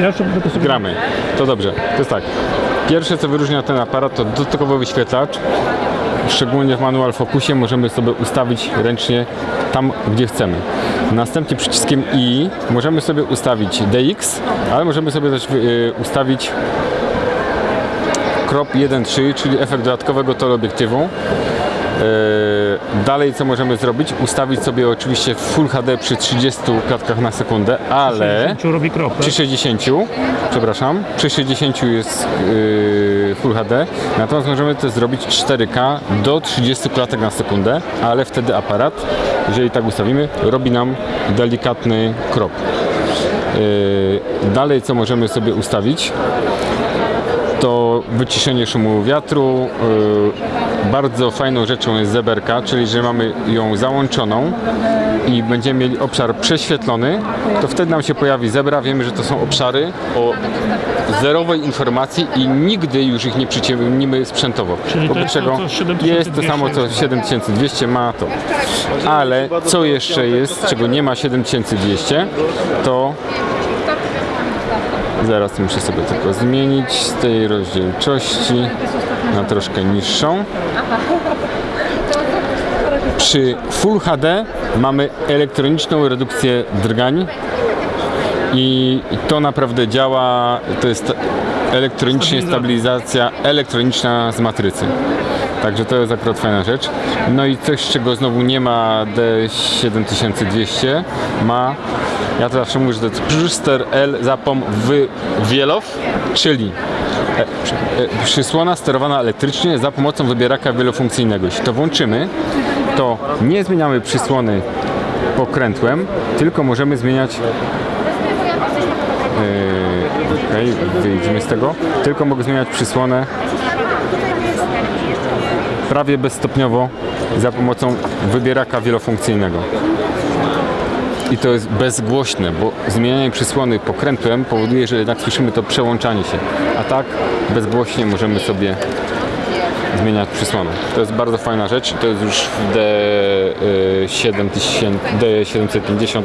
Ja jeszcze tylko sobie... Gramy. To dobrze. To jest tak. Pierwsze, co wyróżnia ten aparat, to dodatkowy wyświetlacz. Szczególnie w manual fokusie możemy sobie ustawić ręcznie tam, gdzie chcemy. Następnie przyciskiem I możemy sobie ustawić DX, ale możemy sobie też y, ustawić crop 1.3, czyli efekt dodatkowego teleobiektywu. Yy, Dalej co możemy zrobić? Ustawić sobie oczywiście Full HD przy 30 klatkach na sekundę, ale Czy robi krok, przy 60, przepraszam, przy 60 jest yy, Full HD, natomiast możemy to zrobić 4K do 30 klatek na sekundę, ale wtedy aparat, jeżeli tak ustawimy, robi nam delikatny krop. Yy, Dalej co możemy sobie ustawić? to wyciszenie szumu wiatru. Bardzo fajną rzeczą jest zeberka, czyli że mamy ją załączoną i będziemy mieli obszar prześwietlony, to wtedy nam się pojawi zebra. Wiemy, że to są obszary o zerowej informacji i nigdy już ich nie przyciemnimy sprzętowo. Czyli to Wobec jest to, co 7200 jest to samo co 7200 ma to. Ale co jeszcze jest, czego nie ma 7200, to Zaraz muszę sobie tylko zmienić z tej rozdzielczości na troszkę niższą. Przy Full HD mamy elektroniczną redukcję drgań i to naprawdę działa, to jest elektronicznie stabilizacja elektroniczna z matrycy. Także to jest akurat fajna rzecz. No i coś, czego znowu nie ma D7200, ma, ja to zawsze mówię, że to jest Brewster L Zapom w Wielow, czyli e, e, przysłona sterowana elektrycznie za pomocą wybieraka wielofunkcyjnego. Jeśli to włączymy, to nie zmieniamy przysłony pokrętłem, tylko możemy zmieniać Yy, Okej, wyjdźmy z tego. Tylko mogę zmieniać przysłonę prawie bezstopniowo za pomocą wybieraka wielofunkcyjnego. I to jest bezgłośne, bo zmienianie przysłony pokrętłem powoduje, że jednak słyszymy to przełączanie się. A tak bezgłośnie możemy sobie zmieniać przysłonę. To jest bardzo fajna rzecz. To jest już w D7000, D750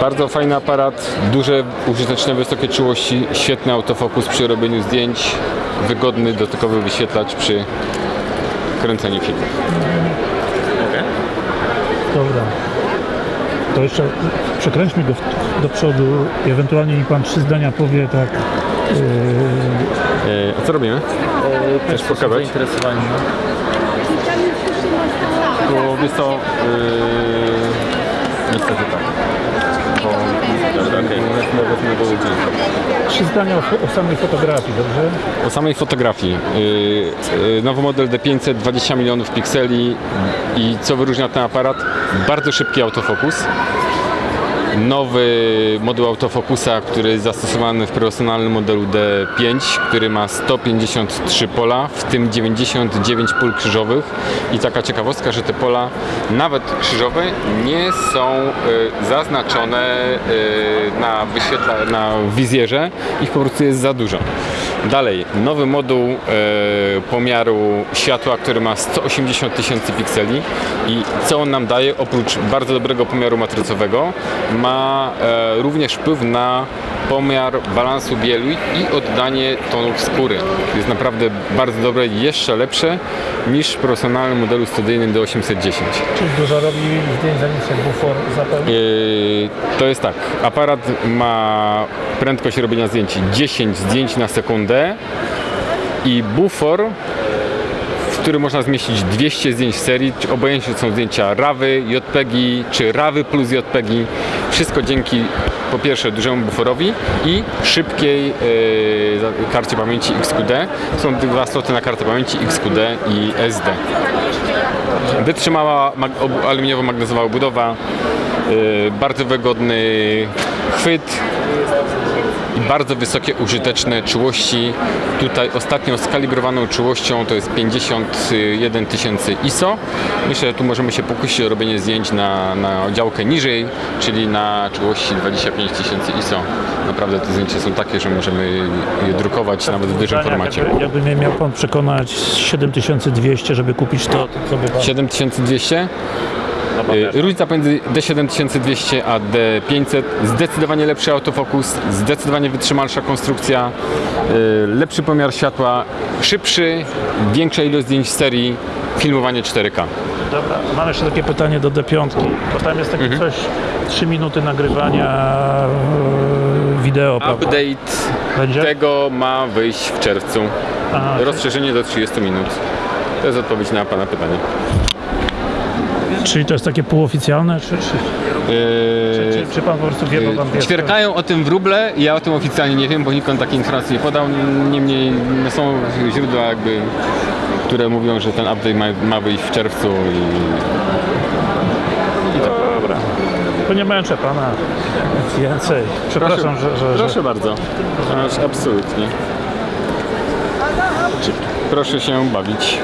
bardzo fajny aparat, duże, użyteczne, wysokie czułości, świetny autofokus przy robieniu zdjęć, wygodny, dotykowy wyświetlacz przy kręceniu filmów. Dobra. To jeszcze przekręćmy go do przodu i ewentualnie mi pan trzy zdania powie tak. Yy, E, a co robimy? Chcesz pokazać? zainteresowani. no. To wiesz co, yy, niestety tak. Bo okay. trzy zdania o, o samej fotografii, dobrze? O samej fotografii. Yy, yy, nowy model D500, 20 milionów pikseli i co wyróżnia ten aparat? Bardzo szybki autofokus. Nowy moduł autofokusa, który jest zastosowany w profesjonalnym modelu D5, który ma 153 pola, w tym 99 pól krzyżowych. I taka ciekawostka, że te pola, nawet krzyżowe, nie są y, zaznaczone y, na, na wizjerze. Ich po prostu jest za dużo. Dalej, nowy moduł e, pomiaru światła, który ma 180 tysięcy pikseli i co on nam daje, oprócz bardzo dobrego pomiaru matrycowego, ma e, również wpływ na pomiar balansu bielu i oddanie tonów skóry. Jest naprawdę bardzo dobre, jeszcze lepsze niż w profesjonalnym modelu studyjnym D810. Czyli dużo robi zdjęć zanim się bufor zapełni? Yy, To jest tak, aparat ma prędkość robienia zdjęć 10 zdjęć na sekundę i bufor, w który można zmieścić 200 zdjęć w serii, obojętnie czy są zdjęcia RAWy, JPEGi czy RAWy plus JPEGi. Wszystko dzięki po pierwsze dużemu buforowi i szybkiej yy, karcie pamięci XQD. Są dwa sloty na kartę pamięci XQD i SD. Wytrzymała mag- aluminiowo-magnezowa budowa, yy, bardzo wygodny chwyt bardzo wysokie użyteczne czułości. Tutaj ostatnio skalibrowaną czułością to jest 51 tysięcy ISO. Myślę, że tu możemy się pokusić o robienie zdjęć na, na działkę niżej, czyli na czułości 25 tysięcy ISO. Naprawdę te zdjęcia są takie, że możemy je drukować nawet w dużym formacie. Jakby, jakby mnie miał pan przekonać 7200, żeby kupić to, to co by pan... 7200? Y, Różnica pomiędzy D7200 a D500, zdecydowanie lepszy autofokus, zdecydowanie wytrzymalsza konstrukcja, y, lepszy pomiar światła, szybszy, większa ilość zdjęć z serii, filmowanie 4K. Dobra, mam jeszcze takie pytanie do D5, bo tam jest takie coś, 3 minuty nagrywania e, wideo? Update Będzie? tego ma wyjść w czerwcu. Aha, Rozszerzenie do 30 minut. To jest odpowiedź na Pana pytanie. Czyli to jest takie półoficjalne, czy, czy, Yy, czy, czy pan po prostu wie, bo pan wie? Ćwierkają o tym wróble, ja o tym oficjalnie nie wiem, bo nikt takiej informacji nie podał. Niemniej no, są źródła jakby, które mówią, że ten update ma, ma wyjść w czerwcu i Dobra. To nie męczę pana więcej. Przepraszam, że, że, Proszę że... bardzo. Aż absolutnie. Proszę się bawić.